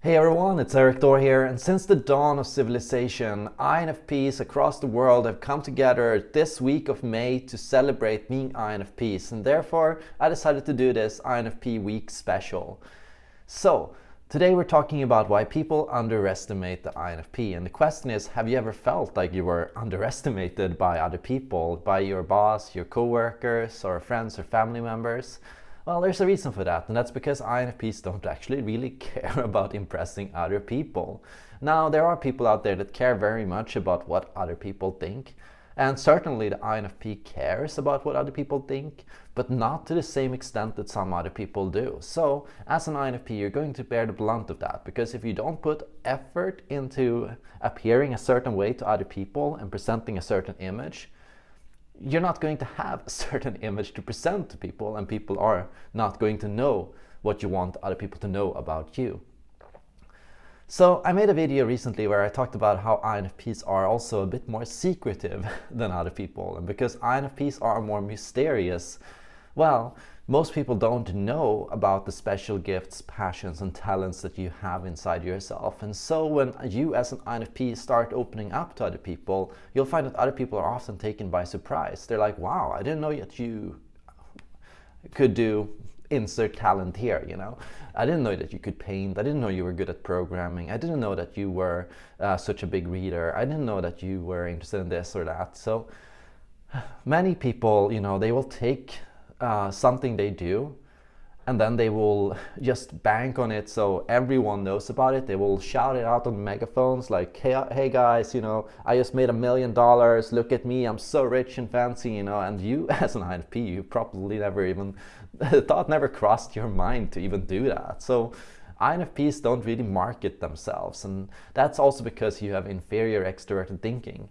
Hey everyone, it's Erik Thor here, and since the dawn of civilization, INFPs across the world have come together this week of May to celebrate being INFPs, and therefore I decided to do this INFP Week special. So, today we're talking about why people underestimate the INFP, and the question is, have you ever felt like you were underestimated by other people, by your boss, your coworkers, or friends or family members? Well, there's a reason for that, and that's because INFPs don't actually really care about impressing other people. Now, there are people out there that care very much about what other people think, and certainly the INFP cares about what other people think, but not to the same extent that some other people do. So, as an INFP, you're going to bear the blunt of that, because if you don't put effort into appearing a certain way to other people and presenting a certain image, you're not going to have a certain image to present to people and people are not going to know what you want other people to know about you. So I made a video recently where I talked about how INFPs are also a bit more secretive than other people and because INFPs are more mysterious, well, most people don't know about the special gifts, passions and talents that you have inside yourself. And so when you as an INFP start opening up to other people, you'll find that other people are often taken by surprise. They're like, wow, I didn't know that you could do insert talent here, you know. I didn't know that you could paint. I didn't know you were good at programming. I didn't know that you were uh, such a big reader. I didn't know that you were interested in this or that. So many people, you know, they will take uh, something they do and then they will just bank on it so everyone knows about it. They will shout it out on megaphones like, hey, hey guys, you know, I just made a million dollars, look at me, I'm so rich and fancy, you know, and you as an INFP, you probably never even, thought never crossed your mind to even do that. So INFPs don't really market themselves and that's also because you have inferior extroverted thinking.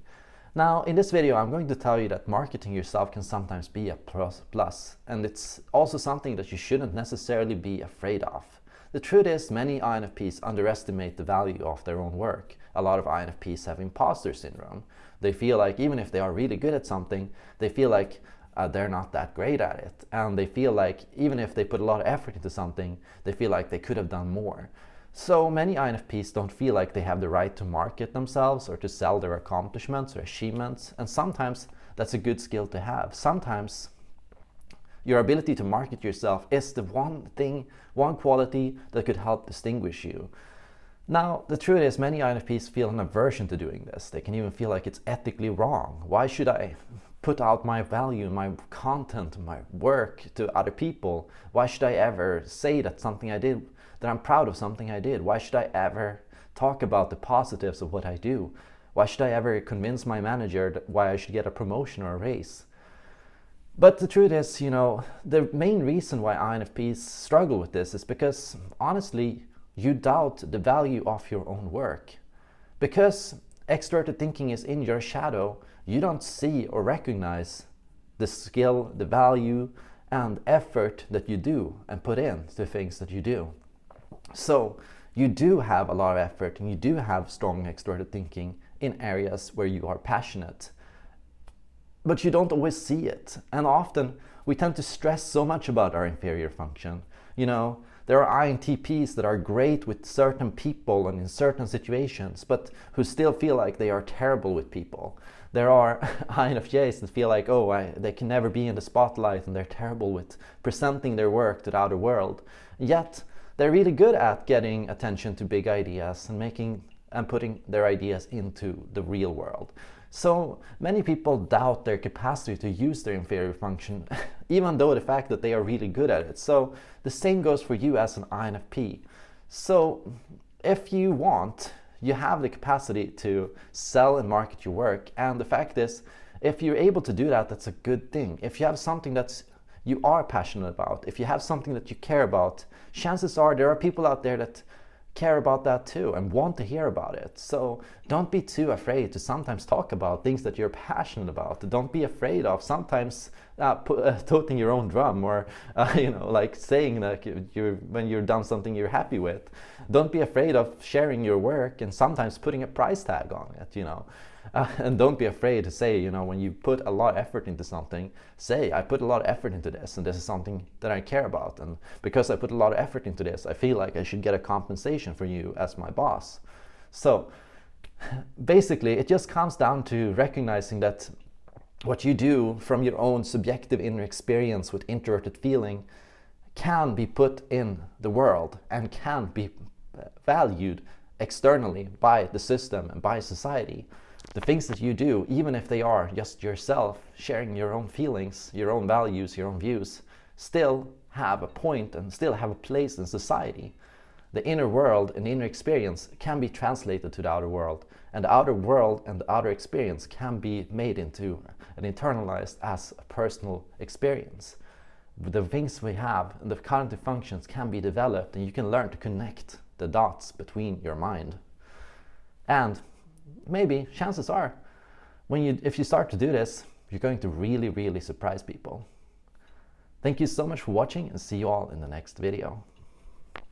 Now, in this video, I'm going to tell you that marketing yourself can sometimes be a plus, plus, and it's also something that you shouldn't necessarily be afraid of. The truth is, many INFPs underestimate the value of their own work. A lot of INFPs have imposter syndrome. They feel like even if they are really good at something, they feel like uh, they're not that great at it. And they feel like even if they put a lot of effort into something, they feel like they could have done more. So many INFPs don't feel like they have the right to market themselves or to sell their accomplishments or achievements. And sometimes that's a good skill to have. Sometimes your ability to market yourself is the one thing, one quality that could help distinguish you. Now, the truth is many INFPs feel an aversion to doing this. They can even feel like it's ethically wrong. Why should I put out my value, my content, my work to other people? Why should I ever say that something I did that I'm proud of something I did. Why should I ever talk about the positives of what I do? Why should I ever convince my manager why I should get a promotion or a raise? But the truth is, you know, the main reason why INFPs struggle with this is because, honestly, you doubt the value of your own work. Because extroverted thinking is in your shadow, you don't see or recognize the skill, the value, and effort that you do and put in to things that you do. So you do have a lot of effort and you do have strong extroverted thinking in areas where you are passionate. But you don't always see it. And often we tend to stress so much about our inferior function. You know, there are INTPs that are great with certain people and in certain situations, but who still feel like they are terrible with people. There are INFJs that feel like, oh, I, they can never be in the spotlight and they're terrible with presenting their work to the outer world. Yet, they're really good at getting attention to big ideas and making and putting their ideas into the real world. So many people doubt their capacity to use their inferior function, even though the fact that they are really good at it. So the same goes for you as an INFP. So if you want, you have the capacity to sell and market your work. And the fact is, if you're able to do that, that's a good thing. If you have something that's you are passionate about, if you have something that you care about, chances are there are people out there that care about that too and want to hear about it. So don't be too afraid to sometimes talk about things that you're passionate about. Don't be afraid of sometimes uh, put, uh, toting your own drum or uh, you know like saying that you're when you're done something you're happy with don't be afraid of sharing your work and sometimes putting a price tag on it you know uh, and don't be afraid to say you know when you put a lot of effort into something say i put a lot of effort into this and this is something that i care about and because i put a lot of effort into this i feel like i should get a compensation for you as my boss so basically it just comes down to recognizing that what you do from your own subjective inner experience with introverted feeling can be put in the world and can be valued externally by the system and by society. The things that you do, even if they are just yourself sharing your own feelings, your own values, your own views, still have a point and still have a place in society. The inner world and inner experience can be translated to the outer world and the outer world and the outer experience can be made into and internalized as a personal experience. The things we have and the cognitive functions can be developed and you can learn to connect the dots between your mind. And maybe, chances are, when you, if you start to do this, you're going to really, really surprise people. Thank you so much for watching and see you all in the next video.